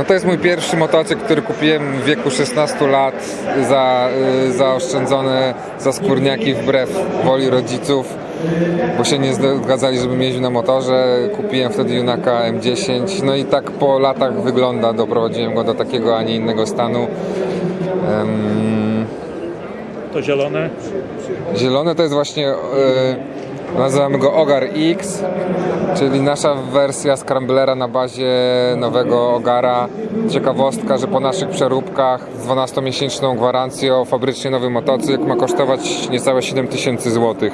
No to jest mój pierwszy motocykl, który kupiłem w wieku 16 lat za y, zaoszczędzone za skórniaki wbrew woli rodziców, bo się nie zgadzali, żebym jeździł na motorze. Kupiłem wtedy Junaka M10, no i tak po latach wygląda, doprowadziłem go do takiego, a nie innego stanu. To zielone. Zielony to jest właśnie, e, nazywamy go Ogar X, czyli nasza wersja Scramblera na bazie nowego Ogara. Ciekawostka, że po naszych przeróbkach z 12-miesięczną gwarancją fabrycznie nowy motocykl ma kosztować niecałe 7000 zł.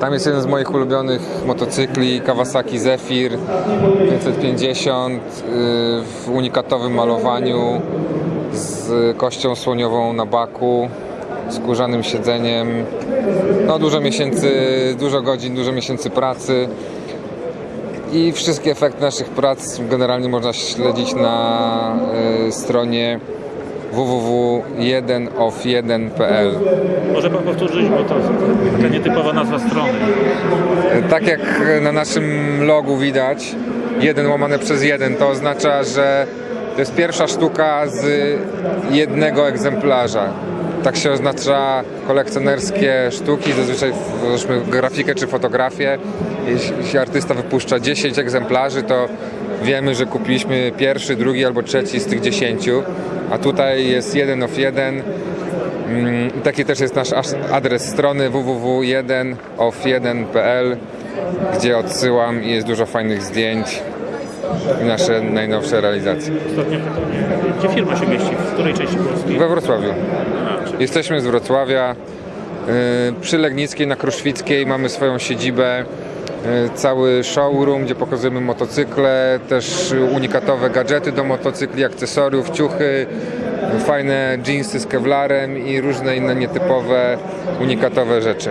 Tam jest jeden z moich ulubionych motocykli, Kawasaki Zephyr 550 y, w unikatowym malowaniu z kością słoniową na baku, skórzanym siedzeniem. No dużo miesięcy, dużo godzin, dużo miesięcy pracy. I wszystkie efekty naszych prac generalnie można śledzić na y, stronie www.1of1.pl. Może pan powtórzyć, bo to taka nietypowa nazwa strony. Tak jak na naszym logu widać, jeden łamane przez jeden, to oznacza, że to jest pierwsza sztuka z jednego egzemplarza. Tak się oznacza kolekcjonerskie sztuki, zazwyczaj grafikę czy fotografię. Jeśli artysta wypuszcza 10 egzemplarzy, to wiemy, że kupiliśmy pierwszy, drugi albo trzeci z tych 10, a tutaj jest jeden of jeden. Mm, Taki też jest nasz as- adres strony www.1of1.pl, gdzie odsyłam i jest dużo fajnych zdjęć i nasze najnowsze realizacje. Ostatnie pytanie. Gdzie firma się mieści? W której części Polski? We Wrocławiu. Jesteśmy z Wrocławia. Yy, Przy Legnickiej na Kruszwickiej mamy swoją siedzibę. yy, Cały showroom, gdzie pokazujemy motocykle, też unikatowe gadżety do motocykli, akcesoriów, ciuchy, fajne jeansy z kevlarem i różne inne nietypowe, unikatowe rzeczy.